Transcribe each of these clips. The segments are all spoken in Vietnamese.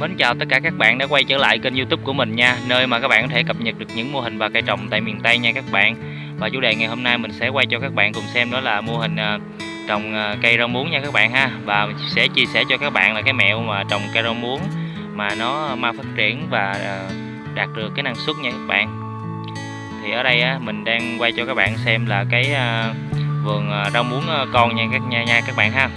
Mến chào tất cả các bạn đã quay trở lại kênh youtube của mình nha Nơi mà các bạn có thể cập nhật được những mô hình và cây trồng tại miền Tây nha các bạn. Và chủ đề ngày hôm nay mình sẽ quay cho các bạn cùng xem đó là mô hình ờ, trồng ờ, cây rau muống nha các bạn ha. Và sẽ chia sẻ cho các bạn là cái mẹo mà trồng cây rau muống Mà nó mau phát triển và ờ, đạt được cái năng suất nha các bạn. Thì ở đây mình đang quay cho các bạn xem là cái vườn rau muống con nha các nha, nha các bạn ha.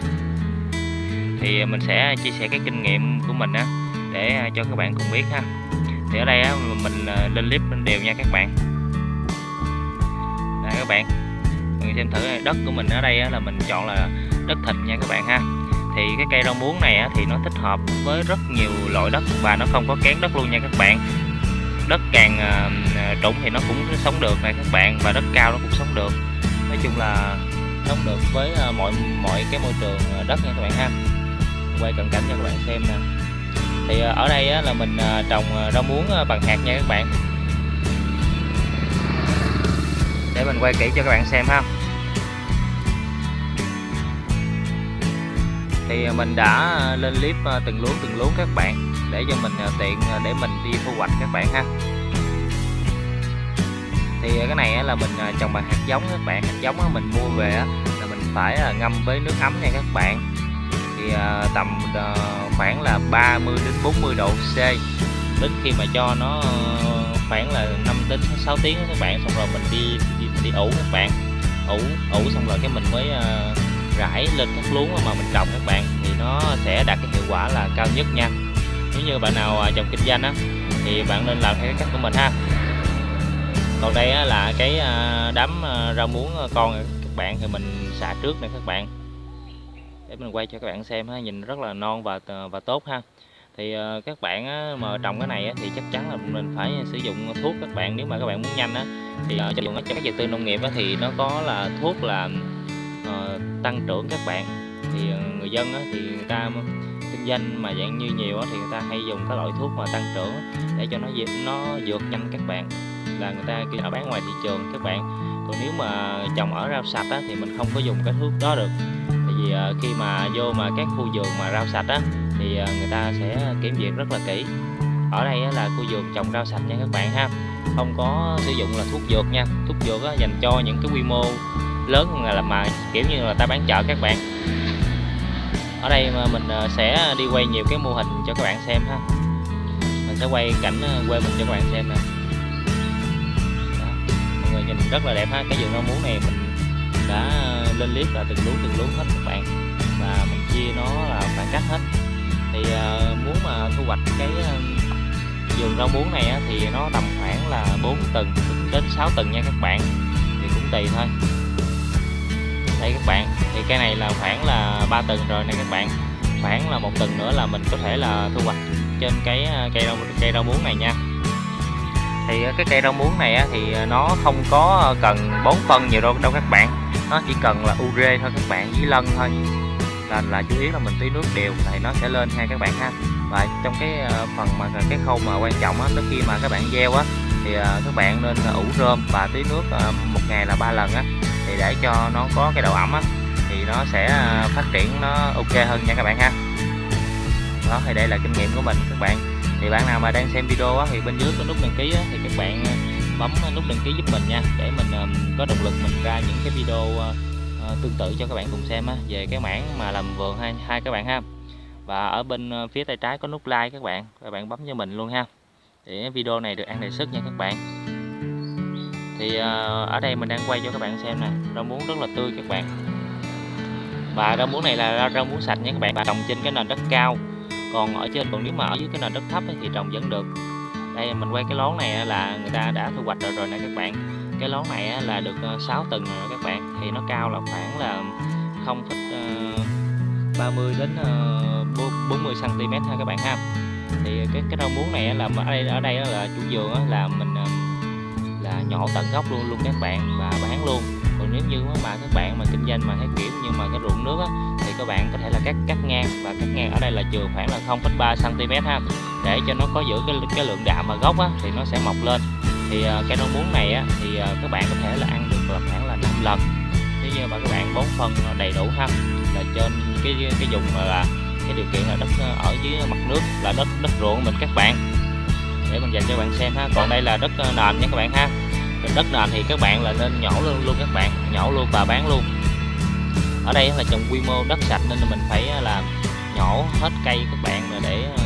Thì mình sẽ chia sẻ cái kinh nghiệm của mình á để à, cho các bạn cùng biết ha. Thì ở đây á, mình à, lên clip lên đều nha các bạn. Đây các bạn. Mình xem thử đất của mình ở đây á, là mình chọn là đất thịt nha các bạn ha. Thì cái cây rau muống này á, thì nó thích hợp với rất nhiều loại đất và nó không có kén đất luôn nha các bạn. Đất càng à, trũng thì nó cũng sống được này các bạn và đất cao nó cũng sống được. Nói chung là sống được với mọi mọi cái môi trường đất nha các bạn ha. Quay cận cảnh cho các bạn xem nè thì ờ, ở đây á, là mình ờ, trồng ờ, rau muống bằng hạt nha các bạn. Để mình quay kỹ cho các bạn xem ha. Thì mình đã lên clip từng luống từng luống các bạn để cho mình tiện để mình đi thu hoạch các bạn ha. Thì cái này là mình trồng bằng hạt giống các bạn. Hạt giống mình mua về là mình phải ngâm với nước ấm nha các bạn thì à, tầm à, khoảng là 30 đến 40 độ C. Đến khi mà cho nó ờ, khoảng là 5 đến 6 tiếng các bạn xong rồi mình đi đi, đi ủ các bạn. Ủ ủ xong rồi cái mình mới à, rải lên các luống mà mình trồng các bạn thì nó sẽ đạt cái hiệu quả là cao nhất nha. Nếu như bạn nào trồng kinh doanh á thì bạn nên làm theo cái cách của mình ha. Còn đây là cái đám rau muống con các bạn thì mình xả trước nè các bạn để mình quay cho các bạn xem ha nhìn rất là non và ờ, và tốt ha. Thì ờ, các bạn mà trồng cái này thì chắc chắn là mình phải sử dụng thuốc các bạn nếu mà các bạn muốn nhanh á, thì uh, trong trong các vật tư nông nghiệp á, thì nó có là thuốc là ờ, tăng trưởng các bạn. Thì người dân á, thì người ta kinh doanh mà dạng như nhiều á, thì người ta hay dùng các loại thuốc mà tăng trưởng để cho nó nó vượt nhanh các bạn. Là người ta kia bán ngoài thị trường các bạn. Còn nếu mà trồng ở rau sạch á, thì mình không có dùng cái thuốc đó được vì ờ, khi mà vô mà các khu vườn mà rau sạch á thì ờ, người ta sẽ kiểm duyệt rất là kỹ. Ở đây là khu vườn trồng rau sạch nha các bạn ha. Không có sử dụng là thuốc dược nha. Thuốc dược á, dành cho những cái quy mô lớn là mà kiểu như là ta bán chợ các bạn. Ở đây mà mình ờ, sẽ đi quay nhiều cái mô hình cho các bạn xem ha. Mình sẽ quay cảnh quê mình cho các bạn xem nè. Mọi người nhìn rất là đẹp ha. Cái vườn rau muống này mình đã lên clip là từng luống từng luống hết các bạn. Và mình chia nó là khoảng cách hết. Thì ờ, muốn mà thu hoạch cái ờ, vườn rau muống này thì nó tầm khoảng là 4 tầng đến 6 tầng nha các bạn. Thì cũng tùy thôi. Đây các bạn, thì cái này là khoảng là 3 tầng rồi nè các bạn. Khoảng là một tuần nữa là mình có thể là thu hoạch trên cái ờ, cây rau cây rau muống này nha thì ờ, cái cây rau muống này thì ờ, nó không có ờ, cần bón phân nhiều đâu đâu các bạn. Nó chỉ cần là ure thôi các bạn, với lân thôi. Là là chủ yếu là mình tưới nước đều thì nó sẽ lên ha các bạn ha. Và trong cái phần mà cái khâu mà quan trọng á đó khi mà các bạn gieo á, thì các bạn nên ủ rơm và tưới nước một ngày là ba lần á, thì để cho nó có cái độ ẩm á, thì nó sẽ phát triển nó ok hơn nha các bạn ha. Đó, thì đây là kinh nghiệm của mình, các bạn thì bạn nào mà đang xem video á, thì bên dưới có nút đăng ký á, thì các bạn ờ, bấm nút đăng ký giúp mình nha để mình ờ, có động lực mình ra những cái video uh, tương tự cho các bạn cùng xem về cái mảng mà làm vườn hai hai các bạn ha. Và ở bên phía tay trái có nút like các bạn các bạn bấm cho mình luôn ha. Để video này được ăn đề sức nha các bạn. Thì ở đây mình đang quay cho các bạn xem nè rau muống rất là tươi các bạn. Và rau muống này là rau muống sạch nha các bạn và trồng trên cái nền đất cao còn ở trên còn nếu mà ở dưới cái nền đất thấp thì trồng vẫn được. Đây mình quay cái lón này là người ta đã thu hoạch rồi rồi nè các bạn. Cái lón này là được ờ, 6 tầng rồi các bạn. Thì nó cao là khoảng là 0,30 ờ, đến 40 cm ha các bạn ha. Thì cái cái rau muống này là ở đây ở đây là chủ vườn là mình ờ, là nhỏ tận gốc luôn luôn các bạn và bán luôn còn nếu như mà các bạn mà kinh doanh mà thấy kiểu nhưng mà cái ruộng nước á, thì các bạn có thể là cắt cắt ngang. Và cắt ngang ở đây là chừa khoảng là 0,3 cm ha. Để cho nó có giữ cái cái lượng đạm mà gốc á, thì nó sẽ mọc lên. Thì uh, cái rau muống này á, thì uh, các bạn có thể là ăn được là khoảng là 5 lần. Nếu như mà các bạn bón phân đầy đủ ha là trên cái cái dùng là cái điều kiện là đất à, ở dưới mặt nước là đất đất ruộng của mình các bạn. Để mình dành cho bạn xem ha. Còn đây là đất nền nha các bạn ha đất nền thì các bạn là nên nhổ luôn luôn các bạn. Nhổ luôn và bán luôn. Ở đây là trồng quy mô đất sạch nên là mình phải à, là nhổ hết cây các bạn là để à,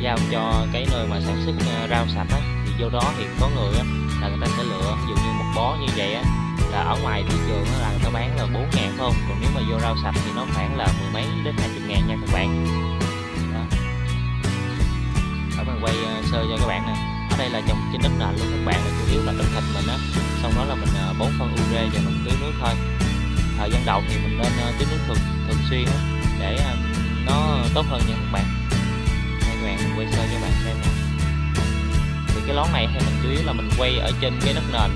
giao cho cái nơi mà sản xuất à, rau sạch á. Thì vô đó thì có người á, là người ta sẽ lựa. Ví dụ như một bó như vậy á, là ở ngoài thị trường là người ta bán là 4 ngàn không còn nếu mà vô rau sạch thì nó khoảng là mười mấy đến 20 ngàn nha các bạn. Đó. ở mình quay sơ cho các bạn nè. Ở đây là trồng trên đất nền luôn các bạn, là chủ yếu là đất sau đó là mình à, bón phân ure và mình tưới nước thôi. Thời gian đầu thì mình nên à, tưới nước thường thường xuyên để à, nó tốt hơn nha các bạn. Hai các bạn mình quay sơ cho bạn xem nè. Thì cái lón này thì mình chủ yếu là mình quay ở trên cái đất nền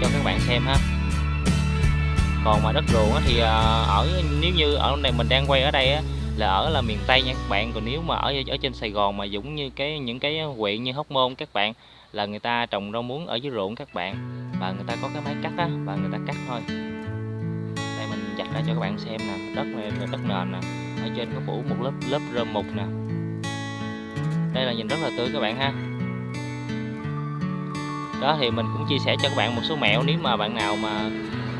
cho các bạn xem ha. Còn mà đất ruộng thì ở, nếu như ở này mình đang quay ở đây là ở là miền Tây nha các bạn. Còn nếu mà ở ở trên Sài Gòn mà giống như cái, những cái huyện như Hóc Môn các bạn là người ta trồng rau muống ở dưới ruộng các bạn. Và người ta có cái máy cắt á và người ta cắt thôi. Đây mình chặt ra cho các bạn xem nè đất này là đất nền nè ở trên có phủ một lớp lớp rơm mục nè. Đây là nhìn rất là tươi các bạn ha. Đó thì mình cũng chia sẻ cho các bạn một số mẹo nếu mà bạn nào mà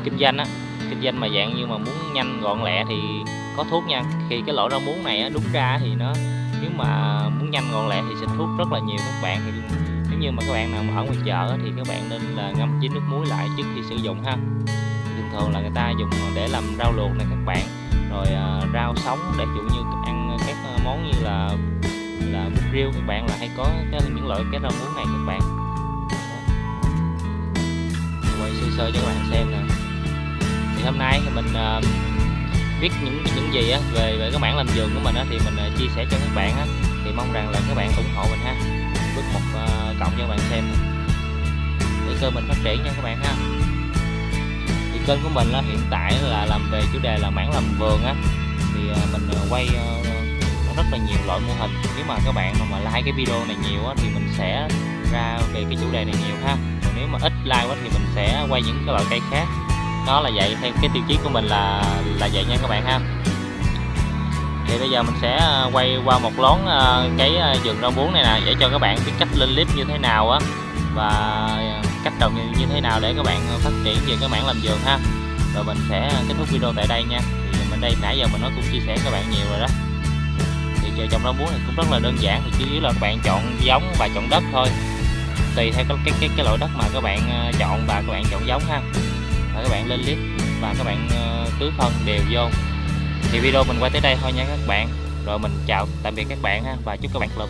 kinh doanh á kinh doanh mà dạng như mà muốn nhanh gọn lẹ thì có thuốc nha. Khi cái lỗ rau muống này á, đúng ra thì nó nếu mà muốn nhanh gọn lẹ thì xịt thuốc rất là nhiều các bạn. Thì như mà các bạn nào mà ở ngoài chợ thì các bạn nên là ngâm chín nước muối lại trước khi sử dụng ha. Thường thường là người ta dùng để làm rau luộc này các bạn rồi à, rau sống để dụ như ăn các à, món như là là bún riêu các bạn là hay có cái, những loại cái rau muống này các bạn. Quay sơ sơ cho các bạn xem nè. Thì hôm nay thì mình à, uh, biết những những gì á về về cái mảng làm vườn của mình á thì mình uh, chia sẻ cho các bạn á. Thì mong rằng là các bạn ủng hộ mình ha cộng cho các bạn xem. Để kênh mình phát triển nha các bạn ha. Thì kênh của mình là hiện tại là làm về chủ đề là mảng làm vườn á. Thì à, mình à, quay à, rất là nhiều loại mô hình. Nếu mà các bạn mà like cái video này nhiều á, thì mình sẽ ra về cái chủ đề này nhiều ha. Còn nếu mà ít like quá thì mình sẽ quay những cái loại cây khác. Đó là vậy, theo cái tiêu chí của mình là là vậy nha các bạn ha thì bây giờ mình sẽ à, quay qua một lón à, cái à, vườn rau muống này nè để cho các bạn biết cách lên clip như thế nào á và cách trồng như, thế nào để các bạn phát triển về cái mảng làm vườn ha. Rồi mình sẽ kết thúc video tại đây nha. Thì mình đây nãy giờ mình nói cũng chia sẻ các bạn nhiều rồi đó. Thì trời trồng rau muống này cũng rất là đơn giản thì chủ yếu là các bạn chọn giống và chọn đất thôi. Tùy theo cái cái cái, cái loại đất mà các bạn chọn và các bạn chọn giống ha. Và các bạn lên clip và các bạn tưới phân đều vô thì video mình quay tới đây thôi nha các bạn. Rồi mình chào tạm biệt các bạn ha, và chúc các bạn là